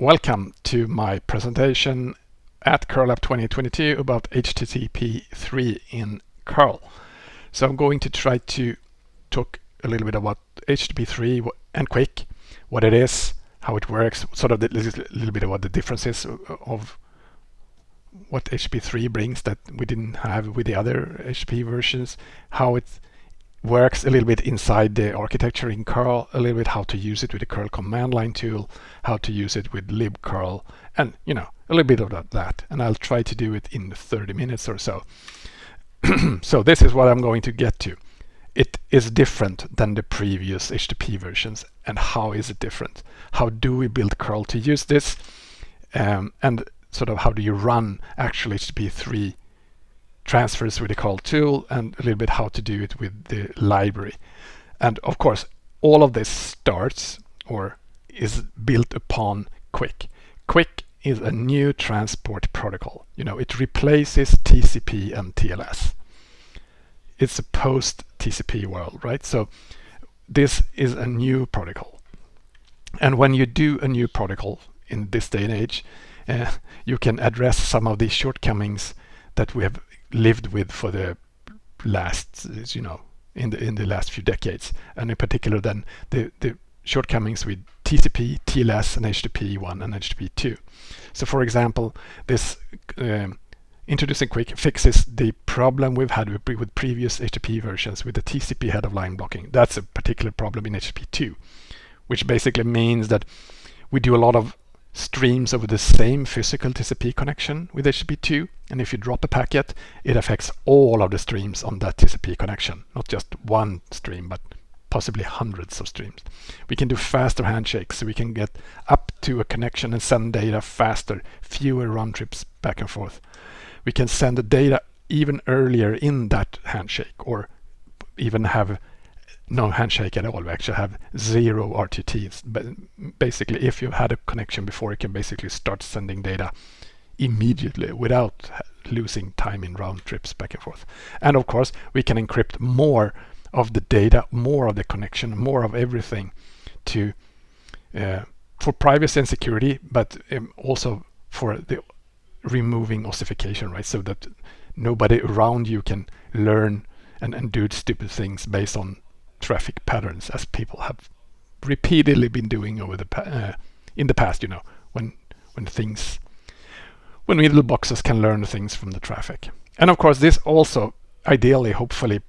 Welcome to my presentation at curl up 2022 about HTTP 3 in curl. So I'm going to try to talk a little bit about HTTP 3 and QUIC, what it is, how it works, sort of a little bit about the differences of what HTTP 3 brings that we didn't have with the other HTTP versions, how it works a little bit inside the architecture in curl, a little bit how to use it with the curl command line tool, how to use it with libcurl, and you know, a little bit of that. And I'll try to do it in 30 minutes or so. so this is what I'm going to get to. It is different than the previous HTTP versions. And how is it different? How do we build curl to use this? Um, and sort of how do you run actual HTTP 3 transfers with the curl tool and a little bit how to do it with the library. And of course, all of this starts or is built upon QUIC. QUIC is a new transport protocol. You know, it replaces TCP and TLS. It's a post TCP world, right? So this is a new protocol. And when you do a new protocol in this day and age, uh, you can address some of the shortcomings that we have lived with for the last, you know, in the in the last few decades, and in particular then the the shortcomings with TCP, TLS, and HTTP 1 and HTTP 2. So for example, this um, introducing QUIC fixes the problem we've had with, with previous HTTP versions with the TCP head of line blocking. That's a particular problem in HTTP 2, which basically means that we do a lot of streams over the same physical TCP connection with HTTP2 and if you drop a packet it affects all of the streams on that TCP connection not just one stream but possibly hundreds of streams. We can do faster handshakes so we can get up to a connection and send data faster, fewer round trips back and forth. We can send the data even earlier in that handshake or even have no handshake at all. We actually have zero RTTs. But basically, if you've had a connection before, you can basically start sending data immediately without losing time in round trips back and forth. And of course, we can encrypt more of the data, more of the connection, more of everything to uh, for privacy and security, but um, also for the removing ossification, right? So that nobody around you can learn and, and do stupid things based on traffic patterns as people have repeatedly been doing over the uh, in the past you know when when things when middle boxes can learn things from the traffic. And of course this also ideally hopefully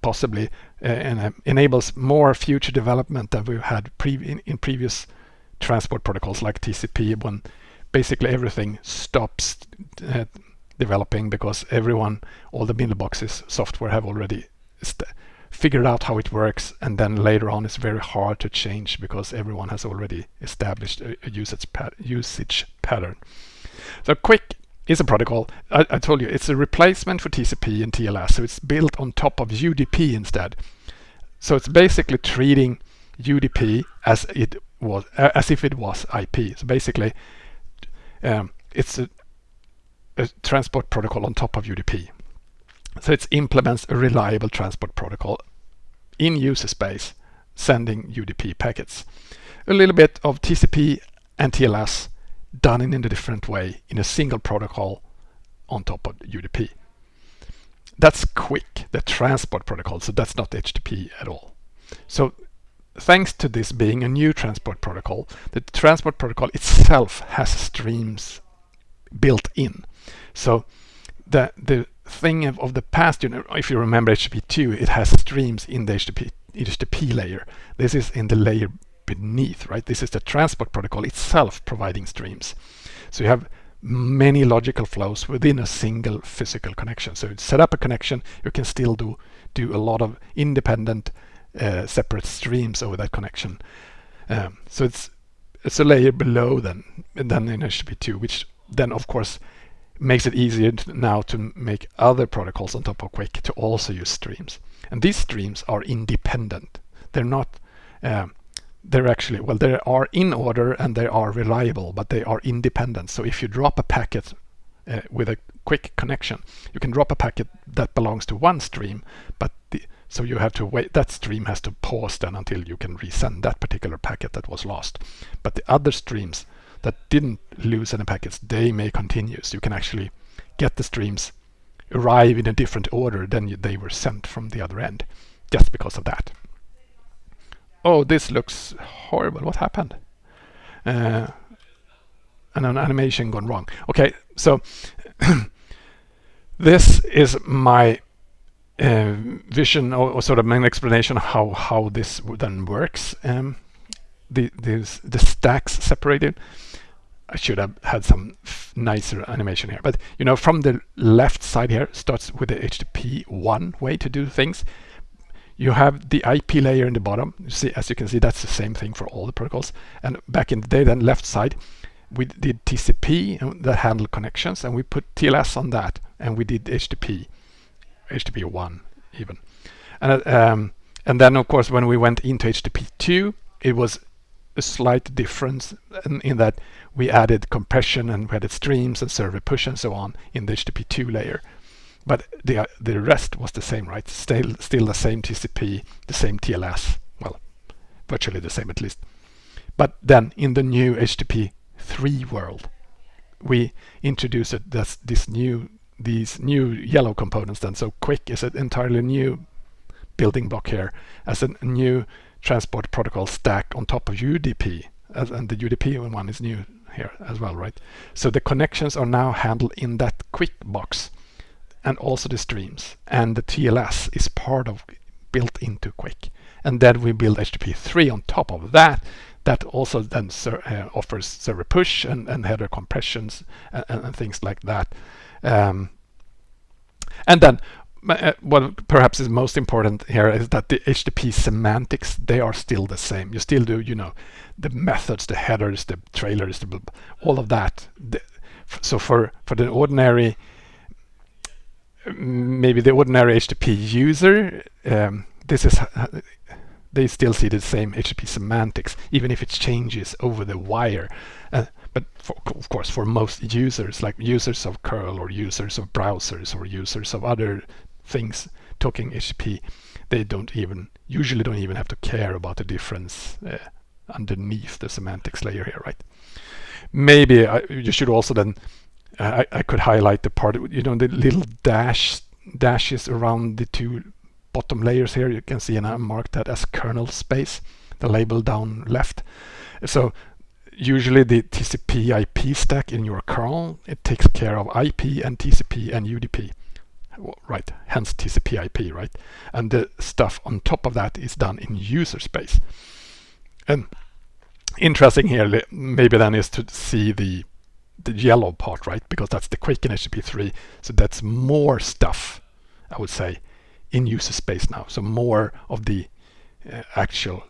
possibly uh, uh enables more future development than we've had pre in, in previous transport protocols like TCP when basically everything stops uh, developing because everyone all the middle boxes software have already figured out how it works and then later on it's very hard to change because everyone has already established a, a usage, pat usage pattern. So QUIC is a protocol. I, I, told you it's a replacement for TCP and TLS, so it's built on top of UDP instead. So it's basically treating UDP as it was, as if it was IP. So basically, um, it's a, a transport protocol on top of UDP. So it implements a reliable transport protocol in user space, sending UDP packets. A little bit of TCP and TLS done in a different way in a single protocol on top of UDP. That's QUIC, the transport protocol, so that's not HTTP at all. So thanks to this being a new transport protocol, the transport protocol itself has streams built in. So the, the thing of, of the past, you know, if you remember HTTP2, it has streams in the HTTP, HTTP layer. This is in the layer beneath, right? This is the transport protocol itself providing streams. So you have many logical flows within a single physical connection. So set up a connection, you can still do do a lot of independent uh, separate streams over that connection. Um, so it's it's a layer below then than in HTTP2, which then of course makes it easier now to make other protocols on top of QUIC to also use streams. And these streams are independent. They're not, um, they're actually, well, they are in order and they are reliable, but they are independent. So if you drop a packet uh, with a QUIC connection, you can drop a packet that belongs to one stream, but the, so you have to wait, that stream has to pause then until you can resend that particular packet that was lost. But the other streams that didn't lose any packets, they may continue. So you can actually get the streams arrive in a different order than they were sent from the other end, just because of that. Oh, this looks horrible. What happened? Uh, and an animation gone wrong. Okay, so this is my uh, vision or, or, sort of an explanation of how how this then works. Um, the these the stacks separated. I should have had some nicer animation here, but you know, from the left side here starts with the HTTP one way to do things. You have the IP layer in the bottom. You see, as you can see, that's the same thing for all the protocols. And back in the day, then left side, we did TCP that handled connections, and we put TLS on that, and we did HTTP, HTTP one even. And um, and then of course when we went into HTTP two, it was a slight difference in, in, that we added compression and we added streams and server push and so on in the HTTP2 layer. But the, the rest was the same, right? Still, still the same TCP, the same TLS. Well, virtually the same at least. But then in the new HTTP 3 world, we introduced this, this new these new yellow components then. So QUIC is an entirely new building block here as a new transport protocol stack on top of UDP. As, and the UDP one is new here as well, right? So the connections are now handled in that QUIC box and also the streams. And the TLS is part of built into QUIC. And then we build HTTP3 on top of that. That also then uh, offers server push and, and header compressions and, and, things like that. Um, and then uh, what perhaps is most important here is that the HTTP semantics, they are still the same. You still do, you know, the methods, the headers, the trailers, the, all of that. The, so for, for the ordinary, maybe the ordinary HTTP user, um, this is, they still see the same HTTP semantics, even if it changes over the wire. Uh, but for, of course, for most users, like users of curl or users of browsers or users of other things talking HTTP, they don't even usually don't even have to care about the difference uh, underneath the semantics layer here, right? Maybe I, you should also then I, I could highlight the part you know the little dash dashes around the two bottom layers here. You can see and I marked that as kernel space, the label down left. So usually the TCP IP stack in your kernel, it takes care of IP and TCP and UDP. Right, hence TCP IP, right? And the stuff on top of that is done in user space. And interesting here, maybe then is to see the the yellow part, right? Because that's the QUIC in HTTP3. So that's more stuff, I would say, in user space now. So more of the uh, actual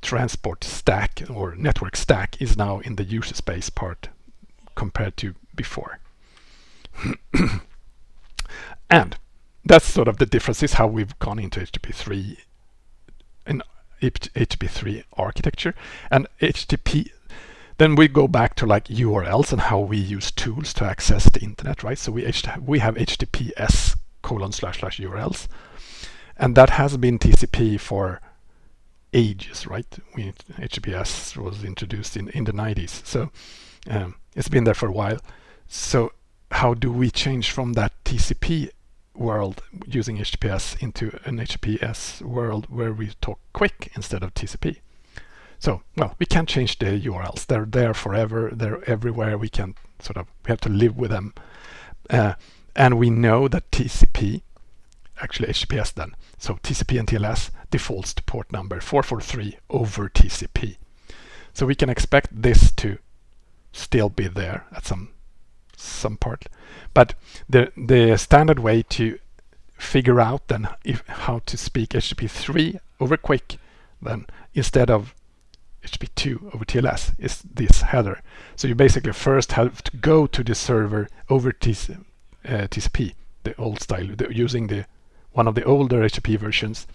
transport stack or network stack is now in the user space part compared to before. and that's sort of the difference is how we've gone into HTTP3 in HTTP3 architecture and HTTP then we go back to like URLs and how we use tools to access the internet, right? So we we have HTTPS colon slash slash URLs, and that has been TCP for ages, right? We, HTTPS was introduced in, in the 90s, so um, it's been there for a while. So how do we change from that TCP world using HTTPS into an HTTPS world where we talk QUIC instead of TCP? So, well, we can't change the URLs. They're there forever. They're everywhere. We can sort of, we have to live with them. Uh, and we know that TCP actually HTTPS then. So TCP and TLS defaults to port number 443 over TCP. So we can expect this to still be there at some some part. But the the standard way to figure out then if how to speak HTTP3 over QUIC then instead of HTTP2 over TLS is this header. So you basically first have to go to the server over TC, uh, TCP, the old style, the, using the one of the older HTTP versions,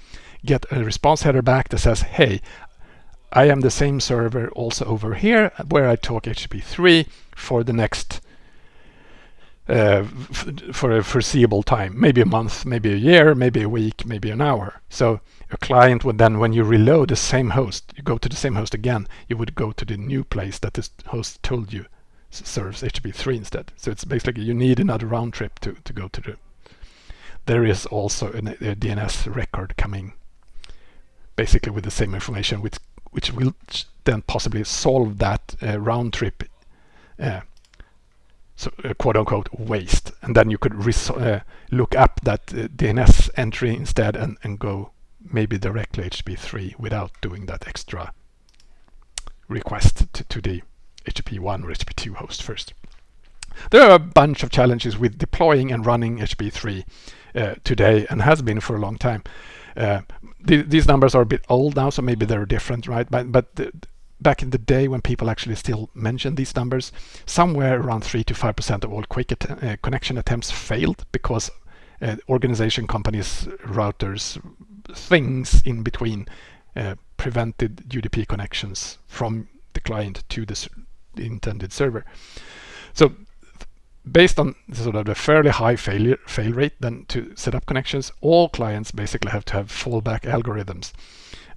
get a response header back that says, hey, I am the same server also over here where I talk HTTP3 for the next uh, for a foreseeable time, maybe a month, maybe a year, maybe a week, maybe an hour. So a client would then, when you reload the same host, you go to the same host again, you would go to the new place that this host told you serves HTTP3 instead. So it's basically you need another round trip to, to go to the. There is also a DNS record coming basically with the same information, which which will then possibly solve that uh, round trip, uh, so uh, quote unquote waste, and then you could uh, look up that uh, DNS entry instead and and go maybe directly HTTP3 without doing that extra request to, to the HTTP1 or HTTP2 host first. There are a bunch of challenges with deploying and running HTTP3 uh, today and has been for a long time. Uh, th these numbers are a bit old now, so maybe they're different, right? But, but the, back in the day when people actually still mentioned these numbers, somewhere around 3 to 5% of all QUIC att uh, connection attempts failed because uh, organization companies, routers, things in between uh, prevented UDP connections from the client to the the intended server. So based on sort of the fairly high failure fail rate then to set up connections, all clients basically have to have fallback algorithms.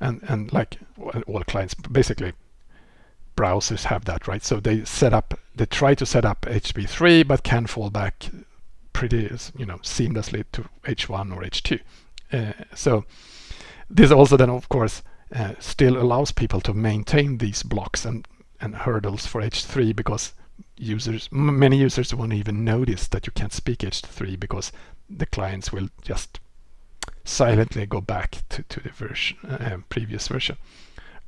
And, and like all clients, basically browsers have that, right? So they set up, they try to set up HTTP3, but can fall back pretty, you know, seamlessly to H1 or H2. Uh, so this also then, of course, uh, still allows people to maintain these blocks and and hurdles for H3 because users, many users won't even notice that you can't speak H3 because the clients will just silently go back to, to the version, uh, previous version,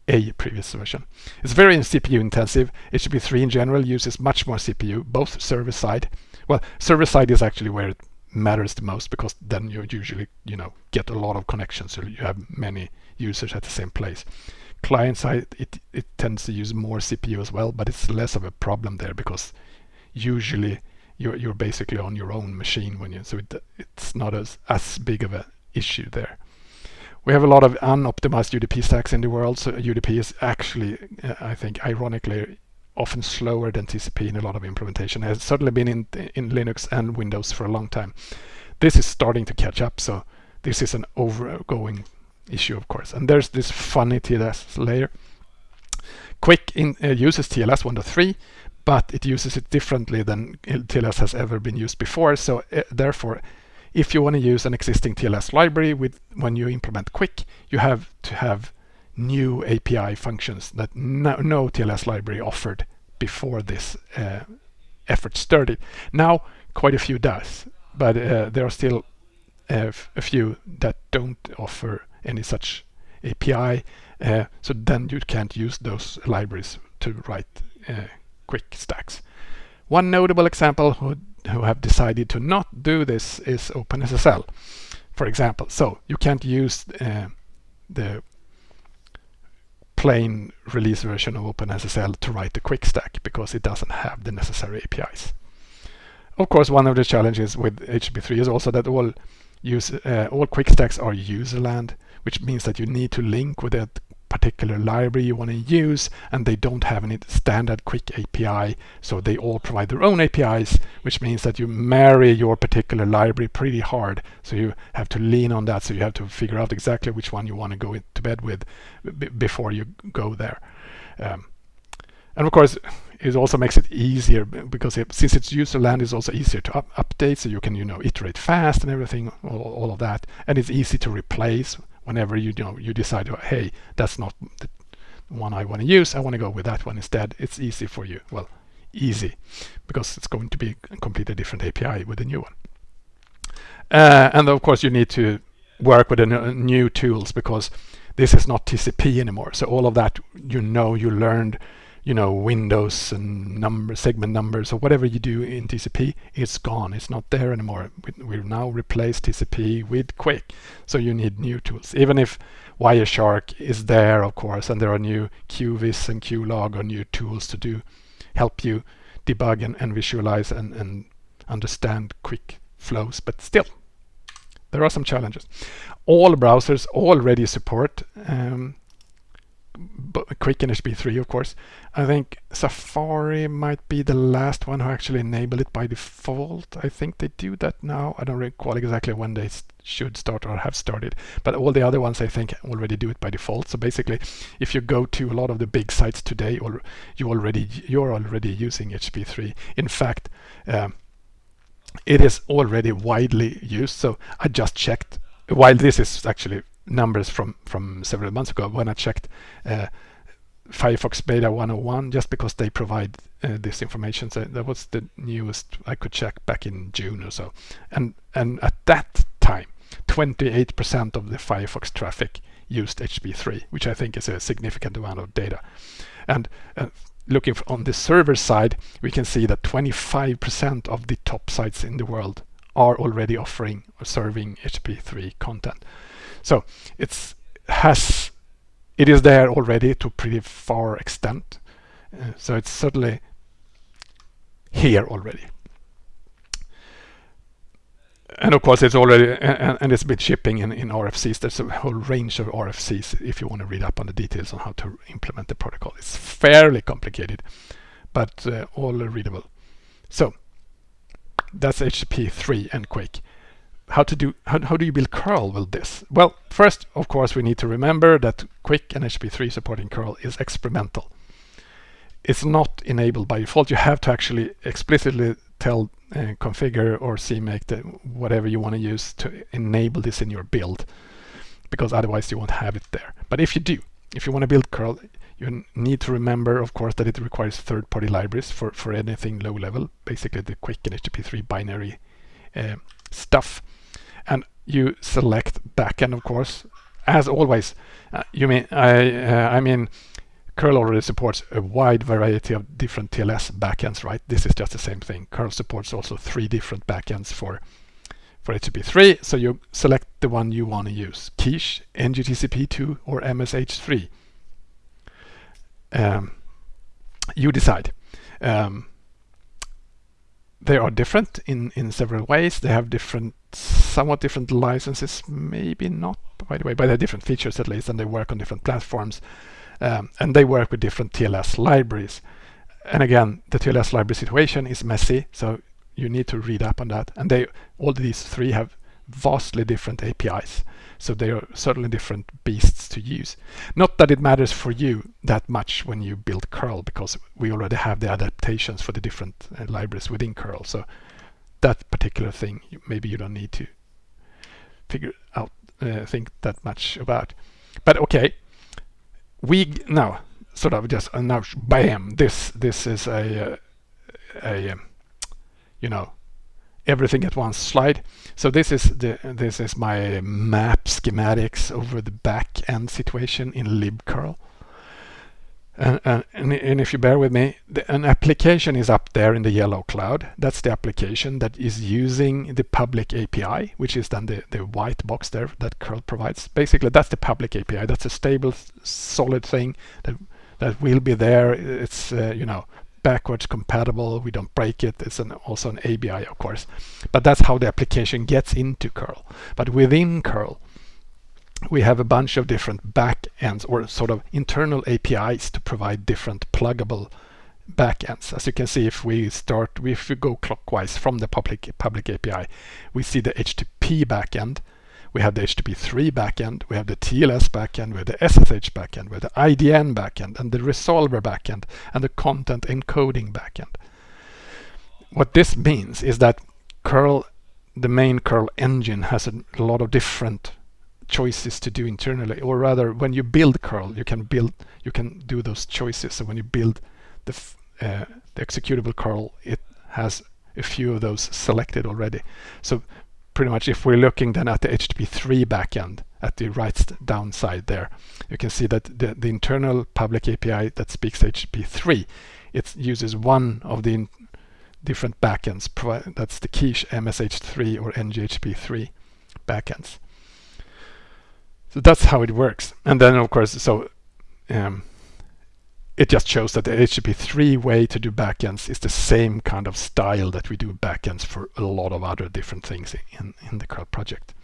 a previous version. It's very CPU intensive. HTTP3 in general uses much more CPU, both server side. Well, server side is actually where it matters the most because then you usually, you know, get a lot of connections. So you have many users at the same place client side, it, it tends to use more CPU as well, but it's less of a problem there because usually you're, you're basically on your own machine when you, so it, it's not as, as big of an issue there. We have a lot of unoptimized UDP stacks in the world, so UDP is actually, uh, I think, ironically, often slower than TCP in a lot of implementation. It has certainly been in, in Linux and Windows for a long time. This is starting to catch up, so this is an overgoing issue, of course. And there's this funny TLS layer. QUIC in, uh, uses TLS 1.3, but it uses it differently than TLS has ever been used before. So uh, therefore, if you want to use an existing TLS library with when you implement QUIC, you have to have new API functions that no, no TLS library offered before this uh, effort started. Now, quite a few does, but uh, there are still uh, a few that don't offer any such API. Uh, so then you can't use those libraries to write uh, QUIC stacks. One notable example who, have decided to not do this is OpenSSL, for example. So you can't use uh, the plain release version of OpenSSL to write the QUIC stack because it doesn't have the necessary APIs. Of course, one of the challenges with HTTP3 is also that all use uh, all QUIC stacks are userland which means that you need to link with that particular library you want to use and they don't have any standard QUIC API so they all provide their own APIs which means that you marry your particular library pretty hard. So you have to lean on that so you have to figure out exactly which one you want to go to bed with before you go there. Um, and of course it also makes it easier because it, since it's user land is also easier to up update so you can you know iterate fast and everything all, all of that. And it's easy to replace whenever you, you know you decide, hey, that's not the one I want to use, I want to go with that one instead. It's easy for you. Well, easy, because it's going to be a completely different API with a new one. Uh, and of course, you need to work with the new tools because this is not TCP anymore. So all of that you know, you learned you know, windows and number segment numbers or whatever you do in TCP, it's gone. It's not there anymore. We, we've now replaced TCP with QUIC. So you need new tools. Even if Wireshark is there, of course, and there are new QVIS and QLog or new tools to do help you debug and, and visualize and, and understand QUIC flows, but still, there are some challenges. All browsers already support um, QUIC and HTTP3 of course. I think Safari might be the last one who actually enable it by default. I think they do that now. I don't recall exactly when they should start or have started, but all the other ones I think already do it by default. So basically, if you go to a lot of the big sites today, or you already you're already using HTTP3. In fact, um, it is already widely used. So I just checked. While this is actually numbers from from several months ago when I checked uh, Firefox Beta 101 just because they provide uh, this information. So that was the newest I could check back in June or so. And and at that time, 28% of the Firefox traffic used HTTP3, which I think is a significant amount of data. And uh, looking on the server side, we can see that 25% of the top sites in the world are already offering or serving HTTP3 content. So it's has it is there already to pretty far extent. Uh, so it's certainly here already. And of course it's already and, and it's been shipping in, in RFCs. There's a whole range of RFCs if you want to read up on the details on how to implement the protocol. It's fairly complicated, but uh, all readable. So that's HTTP 3 and QUIC how to do how, how do you build curl with this? Well first of course we need to remember that QUIC and hp3 supporting curl is experimental. It's not enabled by default. You have to actually explicitly tell uh, configure or cmake the, whatever you want to use to enable this in your build because otherwise you won't have it there. But if you do if you want to build curl you need to remember of course that it requires third-party libraries for for anything low level basically the QUIC and hp3 binary uh, stuff and you select backend of course as always. Uh, you mean I uh, I mean curl already supports a wide variety of different TLS backends right? This is just the same thing. Curl supports also three different backends for for HTTP3 so you select the one you want to use quiche ngTCP2 or MSH3 um, you decide. Um, they are different in in several ways. They have different somewhat different licenses, maybe not, by the way, but they have different features at least, and they work on different platforms. Um, and they work with different TLS libraries. And again, the TLS library situation is messy, so you need to read up on that. And they all these three have vastly different APIs. So they are certainly different beasts to use. Not that it matters for you that much when you build curl, because we already have the adaptations for the different uh, libraries within curl. So that particular thing maybe you don't need to figure out uh, think that much about. But okay we now sort of just uh, now bam this this is a uh, a um, you know everything at once slide. So this is the this is my map schematics over the back end situation in libcurl and, and, and, if you bear with me, the, an application is up there in the yellow cloud. That's the application that is using the public API, which is then the, the white box there that curl provides. Basically, that's the public API. That's a stable, solid thing that that will be there. It's uh, you know backwards compatible. We don't break it. It's an, also an ABI, of course. But that's how the application gets into curl. But within curl, we have a bunch of different backends or sort of internal APIs to provide different pluggable backends. As you can see, if we start, if we go clockwise from the public public API, we see the HTTP backend, we have the HTTP3 backend, we have the TLS backend, we have the SSH backend, we have the IDN backend, and the resolver backend, and the content encoding backend. What this means is that curl, the main curl engine, has a lot of different choices to do internally or rather when you build curl you can build you can do those choices. So when you build the, uh, the executable curl it has a few of those selected already. So pretty much if we're looking then at the HTTP3 backend at the right down side there you can see that the, the internal public API that speaks HTTP3 it uses one of the different backends that's the quiche MSH3 or nghttp3 backends so that's how it works. And then of course, so um, it just shows that the HTTP3 way to do backends is the same kind of style that we do backends for a lot of other different things in, in the curl project.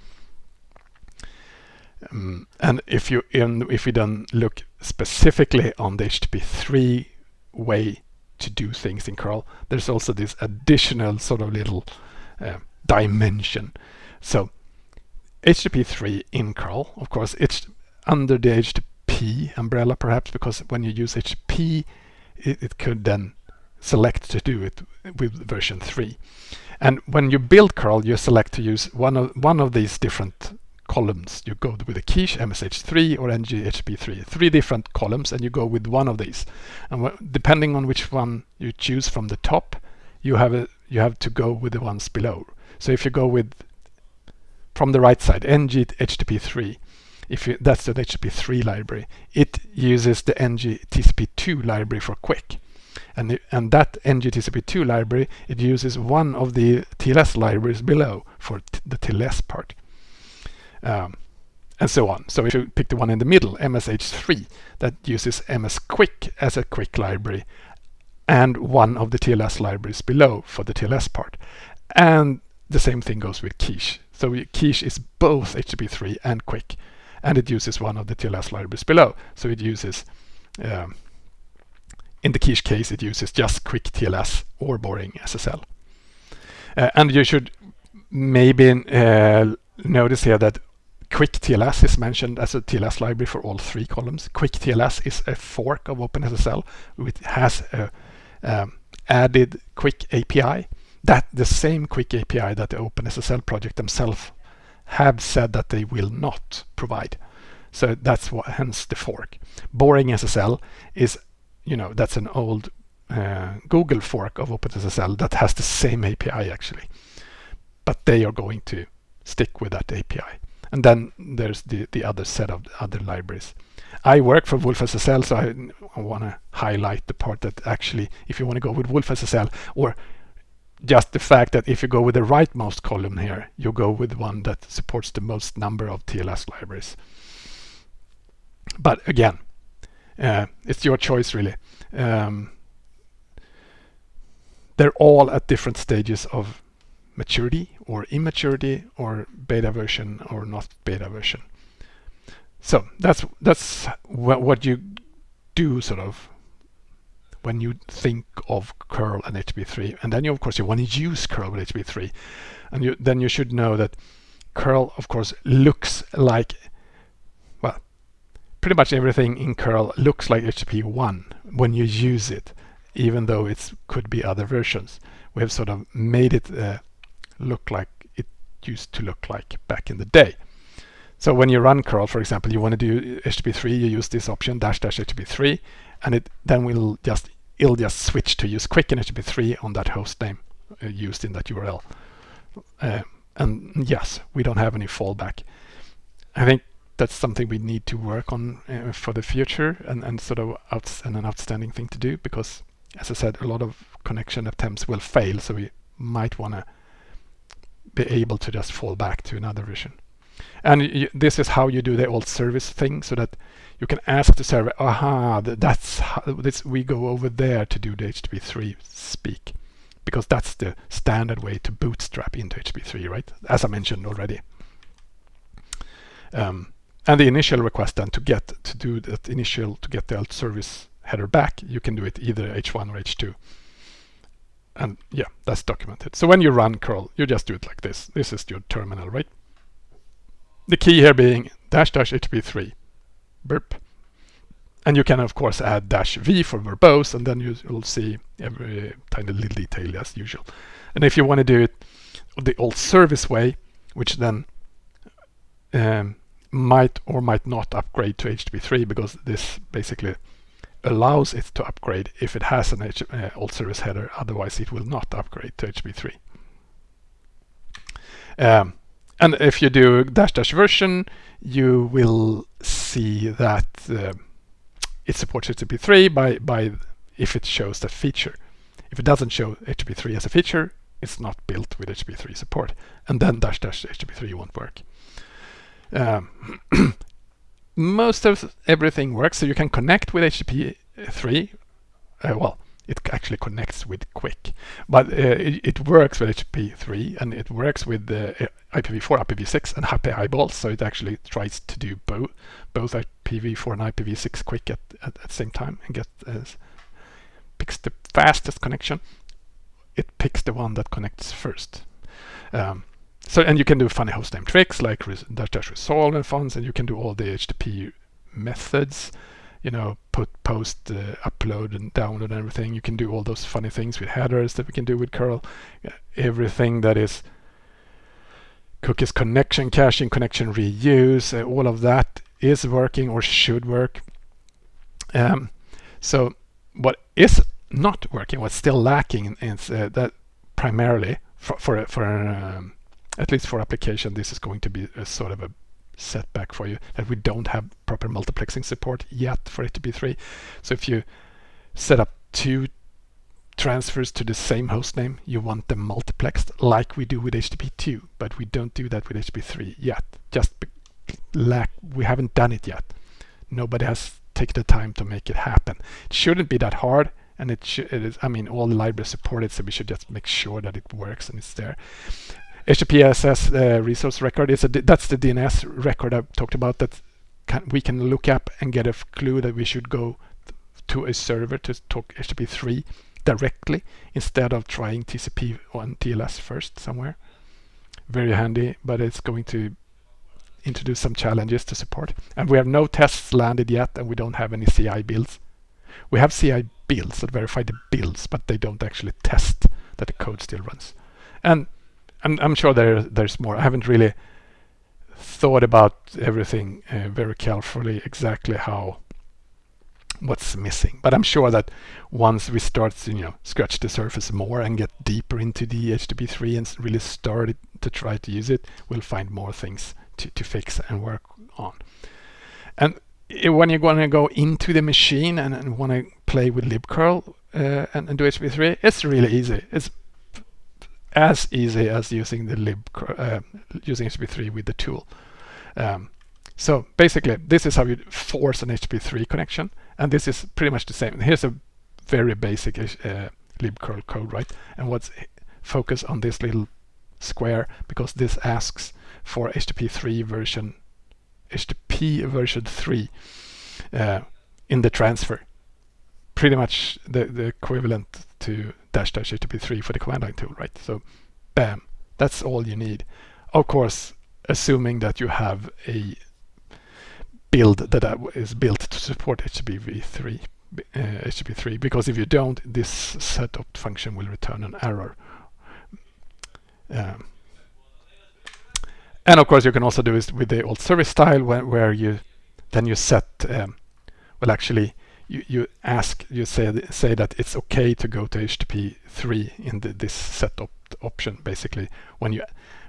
Um, and if you in, if we then look specifically on the HTTP3 way to do things in curl, there's also this additional sort of little uh, dimension. So HTTP3 in curl, of course, it's under the HTTP umbrella perhaps because when you use HTTP, it, it could then select to do it with version 3. And when you build curl, you select to use one of one of these different columns. You go with a quiche MSH3 or nghttp3, three different columns, and you go with one of these. And depending on which one you choose from the top, you have a, you have to go with the ones below. So if you go with from the right side, NGHTTP3, if you, that's the HTTP3 library, it uses the NGTCP2 library for QUIC. And, the, and that NGTCP2 library, it uses one of the TLS libraries below for the TLS part um, and so on. So if you pick the one in the middle, MSH3, that uses MsQuic as a QUIC library and one of the TLS libraries below for the TLS part. And the same thing goes with Quiche. So Quiche is both HTTP3 and QUIC, and it uses one of the TLS libraries below. So it uses, um, in the Quiche case, it uses just Quick TLS or Boring SSL. Uh, and you should maybe uh, notice here that Quick TLS is mentioned as a TLS library for all three columns. Quick TLS is a fork of OpenSSL which has a um, added QUIC API. That the same QUIC API that the OpenSSL project themselves have said that they will not provide. So that's what, hence the fork. Boring SSL is, you know, that's an old uh, Google fork of OpenSSL that has the same API actually. But they are going to stick with that API. And then there's the, the other set of other libraries. I work for wolfSSL, so I, I want to highlight the part that actually, if you want to go with wolfSSL, or just the fact that if you go with the rightmost column here, you go with one that supports the most number of TLS libraries. But again, uh, it's your choice really. Um, they're all at different stages of maturity or immaturity or beta version or not beta version. So that's that's wh what you do sort of when you think of curl and HTTP3 and then you of course you want to use curl with HTTP3 and you then you should know that curl of course looks like well pretty much everything in curl looks like HTTP1 when you use it even though it could be other versions we have sort of made it uh, look like it used to look like back in the day. So when you run curl, for example, you want to do HTTP3, you use this option dash dash HTTP3, and it then will just it'll just switch to use QUIC in HTTP3 on that host name uh, used in that URL. Uh, and yes, we don't have any fallback. I think that's something we need to work on uh, for the future and, and sort of outs and an outstanding thing to do because as I said, a lot of connection attempts will fail. So we might want to be able to just fall back to another version. And you, this is how you do the alt service thing so that you can ask the server, aha, that's how this, we go over there to do the HTTP3 speak. Because that's the standard way to bootstrap into HTTP3, right? As I mentioned already. Um, and the initial request then to get to do that initial to get the alt service header back, you can do it either H1 or H2 and yeah, that's documented. So when you run curl, you just do it like this. This is your terminal, right? The key here being dash dash HTTP3 burp. And you can of course add dash v for verbose and then you will see every tiny little detail as usual. And if you want to do it the alt service way, which then um, might or might not upgrade to HTTP3 because this basically allows it to upgrade if it has an H uh, alt service header, otherwise it will not upgrade to HTTP3. Um, and if you do dash dash version, you will see that uh, it supports HTTP3 by, by if it shows the feature. If it doesn't show HTTP3 as a feature, it's not built with HTTP3 support. And then dash dash HTTP3 won't work. Um, most of everything works. So you can connect with HTTP3. Uh, well, it actually connects with QUIC. But uh, it, it, works with HTTP3 and it works with the IPv4, IPv6 and Happy Eyeballs. So it actually tries to do both both IPv4 and IPv6 QUIC at, at, at the same time and get uh, picks the fastest connection. It picks the one that connects first. Um, so and you can do funny hostname tricks like dash dash resolve and fonts, and you can do all the HTTP methods you know, put, post, uh, upload and download and everything. You can do all those funny things with headers that we can do with curl. Everything that is cookies connection, caching, connection reuse, uh, all of that is working or should work. Um, so what is not working, what's still lacking is uh, that primarily for, for, for um, at least for application, this is going to be a sort of a setback for you that we don't have proper multiplexing support yet for HTTP3. So if you set up two transfers to the same hostname, you want them multiplexed like we do with HTTP2, but we don't do that with HTTP3 yet. Just lack, we haven't done it yet. Nobody has taken the time to make it happen. It shouldn't be that hard and it, should, it is, I mean, all the libraries support it, so we should just make sure that it works and it's there. HTTPSS uh, resource record is a that's the DNS record I talked about that can, we can look up and get a clue that we should go to a server to talk HTTP3 directly instead of trying TCP on TLS first somewhere. Very handy, but it's going to introduce some challenges to support. And we have no tests landed yet, and we don't have any CI builds. We have CI builds that verify the builds, but they don't actually test that the code still runs. And I'm, I'm sure there there's more. I haven't really thought about everything uh, very carefully exactly how what's missing. But I'm sure that once we start to you know scratch the surface more and get deeper into the HTTP3 and really start to try to use it we'll find more things to, to fix and work on. And when you're going to go into the machine and, and want to play with libcurl uh, and, and do HTTP3 it's really easy. It's as easy as using the lib uh, using HTTP3 with the tool. Um, so basically, this is how you force an HTTP3 connection, and this is pretty much the same. Here's a very basic uh, libcurl code, right? And what's focus on this little square because this asks for HTTP3 version, HTTP version 3 uh, in the transfer. Pretty much the, the equivalent to dash dash HTTP3 for the command line tool, right? So bam, that's all you need. Of course, assuming that you have a build that is built to support HTTP3, uh, HTTP3 because if you don't, this setup function will return an error. Um, and of course, you can also do this with the alt service style where, where you then you set, um, well, actually, you, you ask, you say, say that it's okay to go to HTTP3 in the, this setup option, basically, when you,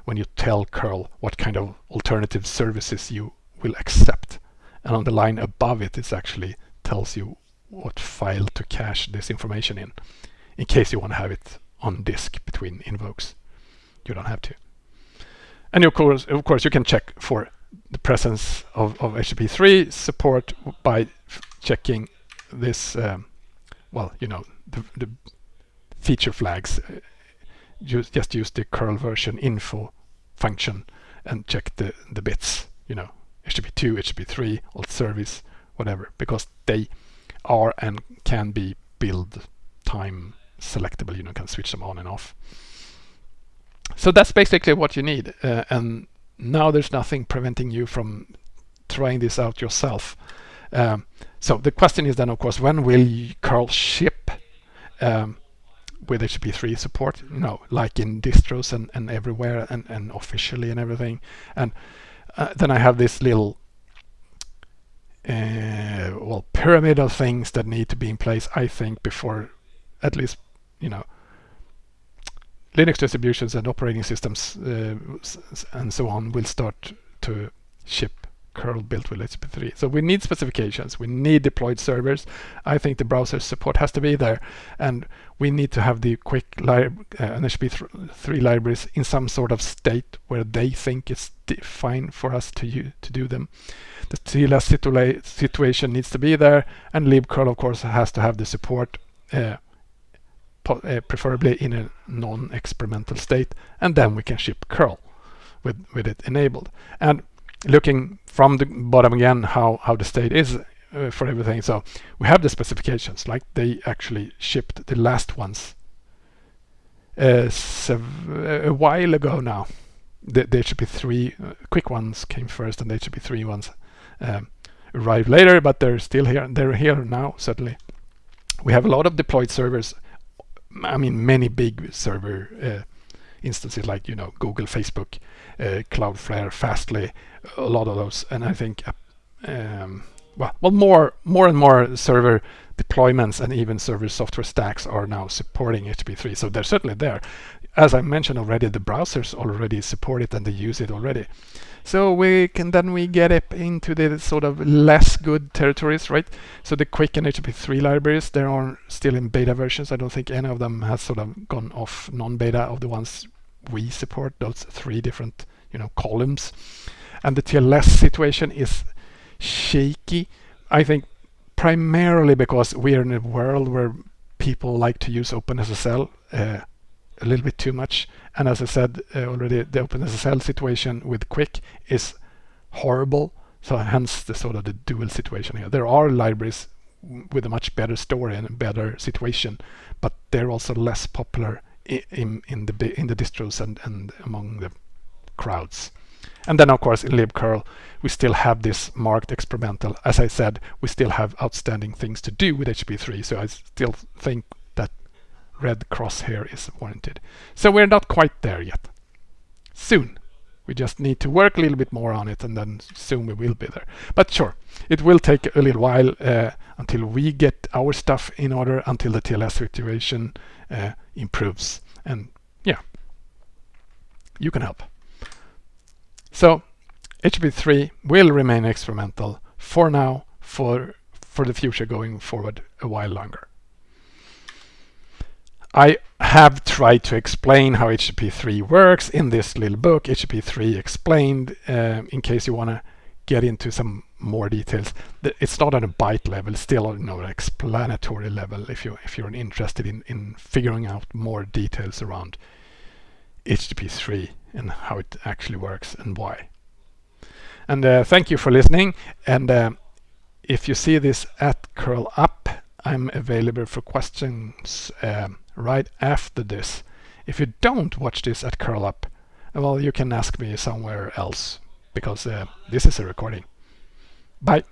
when you tell curl what kind of alternative services you will accept. And on the line above it, it actually tells you what file to cache this information in, in case you want to have it on disk between invokes. You don't have to. And of course, of course, you can check for the presence of, of HTTP3 support by checking this, um, well, you know, the, the feature flags, uh, just, just use the curl version info function and check the, the bits, you know, HTTP2, HTTP3, alt service, whatever, because they are and can be build time selectable, you know, can switch them on and off. So that's basically what you need. Uh, and now there's nothing preventing you from trying this out yourself. Um, so the question is then, of course, when will curl ship um, with HTTP3 support? You know, like in distros and, and everywhere and, and officially and everything. And uh, then I have this little uh, well pyramid of things that need to be in place, I think, before at least you know Linux distributions and operating systems uh, and so on will start to ship curl built with HTTP3. So we need specifications, we need deployed servers. I think the browser support has to be there and we need to have the QUIC lib uh, HTTP3 libraries in some sort of state where they think it's fine for us to, to do them. The TLS situa situation needs to be there and libcurl of course has to have the support uh, uh, preferably in a non-experimental state, and then we can ship curl with, with it enabled. And looking from the bottom again how, how the state is uh, for everything. So we have the specifications, like they actually shipped the last ones uh, a while ago now. The, the HTTP3 uh, QUIC ones came first and the HTTP3 ones um, arrived later, but they're still here. They're here now, certainly. We have a lot of deployed servers. I mean, many big server uh, instances like, you know, Google, Facebook, uh, Cloudflare, Fastly, a lot of those. And I think um, well, well more more and more server deployments and even server software stacks are now supporting HTTP3. So they're certainly there. As I mentioned already, the browsers already support it and they use it already. So we can then we get up into the sort of less good territories, right? So the QUIC and HTTP3 libraries, they are still in beta versions. I don't think any of them has sort of gone off non-beta of the ones we support, those three different, you know, columns. And the TLS situation is shaky. I think primarily because we are in a world where people like to use OpenSSL uh, a little bit too much. And as I said uh, already, the OpenSSL situation with QUIC is horrible. So hence the sort of the dual situation here. There are libraries with a much better story and a better situation, but they're also less popular in, in the in the distros and, and among the crowds. And then of course in libcurl we still have this marked experimental. As I said, we still have outstanding things to do with HTTP3, so I still think that red cross here is warranted. So we're not quite there yet. Soon. We just need to work a little bit more on it and then soon we will be there. But sure, it will take a little while uh, until we get our stuff in order, until the TLS situation uh, improves. And yeah, you can help. So HTTP3 will remain experimental for now, for, for the future going forward a while longer. I have tried to explain how HTTP3 works in this little book, HTTP3 Explained, uh, in case you want to get into some more details. It's not on a byte level, still on an explanatory level if, you, if you're interested in, in figuring out more details around HTTP3 and how it actually works and why. And uh, thank you for listening. And uh, if you see this at curl up, I'm available for questions uh, right after this. If you don't watch this at curl up, well, you can ask me somewhere else because uh, this is a recording. Bye.